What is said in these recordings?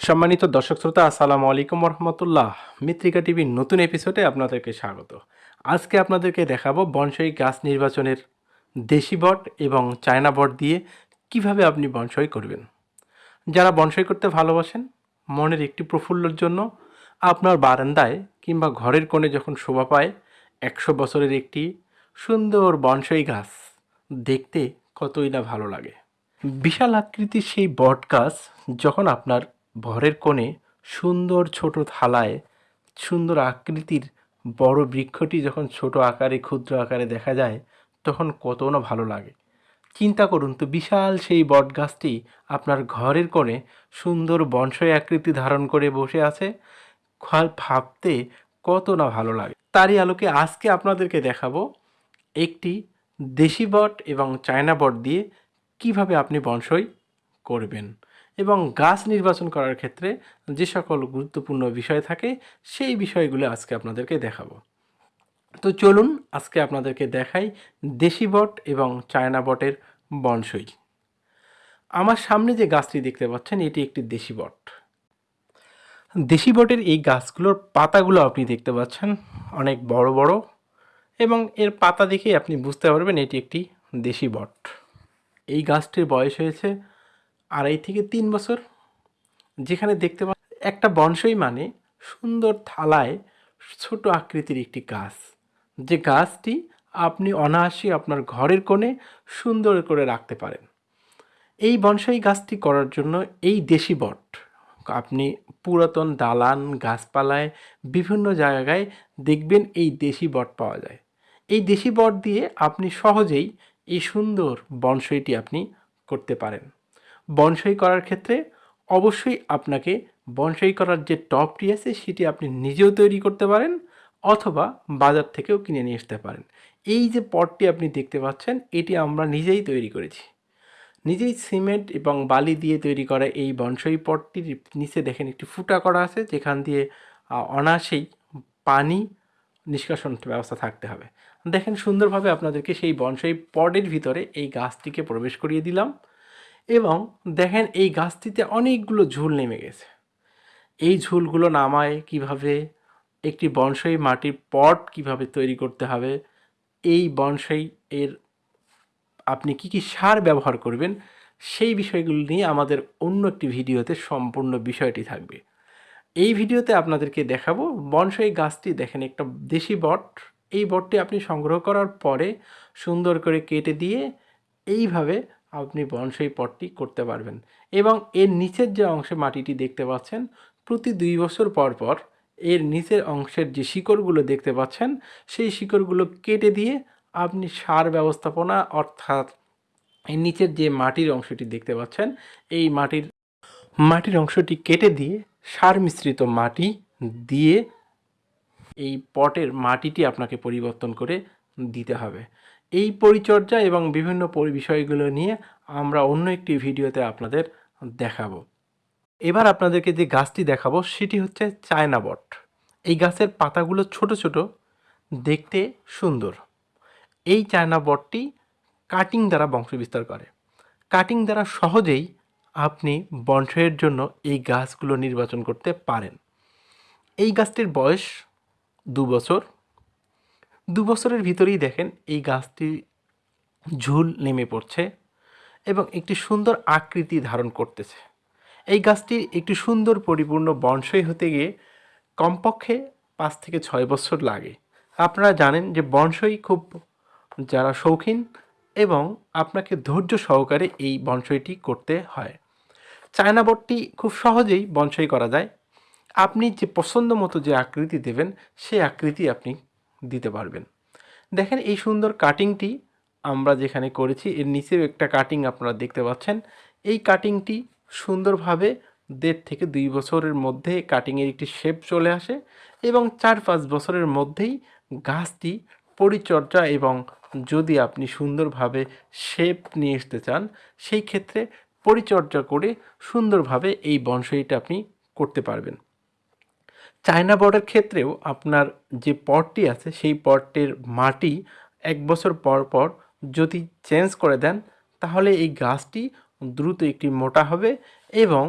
সম্মানিত দর্শক শ্রোতা, আসসালামু আলাইকুম রহমতুল্লাহ মিত্রিকা টিভির নতুন এপিসোডে আপনাদেরকে স্বাগত। আজকে আপনাদেরকে দেখাবো বনসাই গাছ নির্বাচনের দেশি বট এবং চায়না বট দিয়ে কীভাবে আপনি বনসাই করবেন। যারা বনসাই করতে ভালোবাসেন, মনের একটি প্রফুল্লর জন্য আপনার বারান্দায় কিংবা ঘরের কোণে যখন শোভা পায়, একশো বছরের একটি সুন্দর বনসাই গাছ দেখতে কতই না ভালো লাগে। বিশাল আকৃতির সেই বট গাছ যখন আপনার ঘরের কোণে সুন্দর ছোট থালায় সুন্দর আকৃতির বড় বৃক্ষটি যখন ছোট আকারে, ক্ষুদ্র আকারে দেখা যায়, তখন কত না ভালো লাগে। চিন্তা করুন তো, বিশাল সেই বট গাছটি আপনার ঘরের কোণে সুন্দর বনসই আকৃতি ধারণ করে বসে আছে ভাবতে কত না ভালো লাগে। তারই আলোকে আজকে আপনাদেরকে দেখাবো একটি দেশি বট এবং চায়না বট দিয়ে কীভাবে আপনি বনসই করবেন। এবং গাছ নির্বাচন করার ক্ষেত্রে যে সকল গুরুত্বপূর্ণ বিষয় থাকে, সেই বিষয়গুলো আজকে আপনাদেরকে দেখাবো। তো চলুন আজকে আপনাদেরকে দেখাই দেশি বট এবং চায়না বটের বনসই। আমার সামনে যে গাছটি দেখতে পাচ্ছেন, এটি একটি দেশি বট। দেশি বটের এই গাছগুলোর পাতাগুলো আপনি দেখতে পাচ্ছেন, অনেক বড় বড় এবং এর পাতা দেখেই আপনি বুঝতে পারবেন এটি একটি দেশি বট। এই গাছটির বয়স হয়েছে আড়াই থেকে তিন বছর, যেখানে দেখতে পা একটা বনসই মানে সুন্দর থালায় ছোট আকৃতির একটি গাছ। যে গাছটি আপনি অনায়াসে আপনার ঘরের কোণে সুন্দর করে রাখতে পারেন। এই বনসাই গাছটি করার জন্য এই দেশি বট, আপনি পুরাতন দালান, গাছপালায় বিভিন্ন জায়গায় দেখবেন এই দেশি বট পাওয়া যায়। এই দেশি বট দিয়ে আপনি সহজেই এই সুন্দর বনসইটি আপনি করতে পারেন। বনসাই করার ক্ষেত্রে অবশ্যই আপনাকে বনসাই করার যে টপটি আছে সেটি আপনি নিজেও তৈরি করতে পারেন অথবা বাজার থেকেও কিনে নিয়ে আসতে পারেন। এই যে পটটি আপনি দেখতে পাচ্ছেন, এটি আমরা নিজেই তৈরি করেছি। নিজেই সিমেন্ট এবং বালি দিয়ে তৈরি করা এই বনসাই পটটির নিচে দেখেন একটি ফুটা করা আছে, যেখান দিয়ে অনায়াসেই পানি নিষ্কাশন ব্যবস্থা থাকতে হবে। দেখেন সুন্দরভাবে আপনাদেরকে সেই বনসাই পটের ভিতরে এই গাছটিকে প্রবেশ করিয়ে দিলাম। এবং দেখেন এই গাছটিতে অনেকগুলো ঝুল নেমে গেছে। এই ঝুলগুলো নামায় কীভাবে? একটি বনসাই মাটির পট কীভাবে তৈরি করতে হবে? এই বনসাই এর আপনি কি কি সার ব্যবহার করবেন? সেই বিষয়গুলো নিয়ে আমাদের অন্য একটি ভিডিওতে সম্পূর্ণ বিষয়টি থাকবে। এই ভিডিওতে আপনাদেরকে দেখাবো বনসাই গাছটি দেখেন একটা দেশি বট। এই বটটি আপনি সংগ্রহ করার পরে সুন্দর করে কেটে দিয়ে এইভাবে আপনি বনসাই পটটি করতে পারবেন। এবং এর নিচের যে অংশে মাটিটি দেখতে পাচ্ছেন, প্রতি দুই বছর পর পর এর নিচের অংশের যে শিকড়গুলো দেখতে পাচ্ছেন, সেই শিকড়গুলো কেটে দিয়ে আপনি সার ব্যবস্থাপনা অর্থাৎ এর নিচের যে মাটির অংশটি দেখতে পাচ্ছেন, এই মাটির মাটির অংশটি কেটে দিয়ে সার মিশ্রিত মাটি দিয়ে এই পটের মাটিটি আপনাকে পরিবর্তন করে দিতে হবে। এই পরিচর্যা এবং বিভিন্ন বিষয়গুলো নিয়ে আমরা অন্য একটি ভিডিওতে আপনাদের দেখাবো। এবার আপনাদেরকে যে গাছটি দেখাবো, সেটি হচ্ছে চায়না বট। এই গাছের পাতাগুলো ছোট ছোট, দেখতে সুন্দর। এই চায়না বটটি কাটিং দ্বারা বংশবিস্তার করে। কাটিং দ্বারা সহজেই আপনি বংশের জন্য এই গাছগুলো নির্বাচন করতে পারেন। এই গাছটির বয়স দু বছর দু বছরের ভিতরেই দেখেন এই গাছটি ঝুল নেমে পড়ছে এবং একটি সুন্দর আকৃতি ধারণ করতেছে। এই গাছটি একটি সুন্দর পরিপূর্ণ বনসই হতে গিয়ে কমপক্ষে পাঁচ থেকে ছয় বছর লাগে। আপনারা জানেন যে বনসই খুব, যারা শৌখিন এবং আপনাকে ধৈর্য সহকারে এই বনসইটি করতে হয়। চায়না খুব সহজেই বনসই করা যায়। আপনি যে পছন্দ মতো যে আকৃতি দেবেন, সেই আকৃতি আপনি দিতে পারবেন। দেখেন এই সুন্দর কাটিংটি আমরা যেখানে করেছি, এর নিচেও একটা কাটিং আপনারা দেখতে পাচ্ছেন। এই কাটিংটি সুন্দরভাবে দেড় থেকে দুই বছরের মধ্যে কাটিংয়ের একটি শেপ চলে আসে এবং চার পাঁচ বছরের মধ্যেই গাছটি পরিচর্যা এবং যদি আপনি সুন্দরভাবে শেপ নিয়ে আসতে চান, সেই ক্ষেত্রে পরিচর্যা করে সুন্দরভাবে এই বনসাইটা আপনি করতে পারবেন। চায়না বর্ডের ক্ষেত্রেও আপনার যে পটটি আছে, সেই পটটির মাটি এক বছর পর পর যদি চেঞ্জ করে দেন, তাহলে এই গাছটি দ্রুত একটি মোটা হবে এবং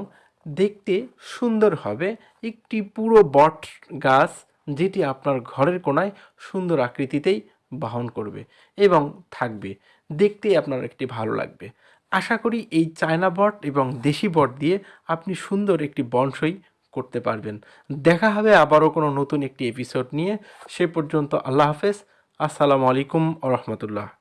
দেখতে সুন্দর হবে। একটি পুরো বট গাছ যেটি আপনার ঘরের কোনায় সুন্দর আকৃতিতেই বহন করবে এবং থাকবে। দেখতেই আপনার একটি ভালো লাগবে। আশা করি এই চায়না বট এবং দেশি বট দিয়ে আপনি সুন্দর একটি বনসই করতে পারবেন। দেখা হবে আবারও কোনো নতুন একটি এপিসোড নিয়ে। সে পর্যন্ত আল্লাহ হাফেজ। আসসালামু আলাইকুম রহমতুল্লাহ।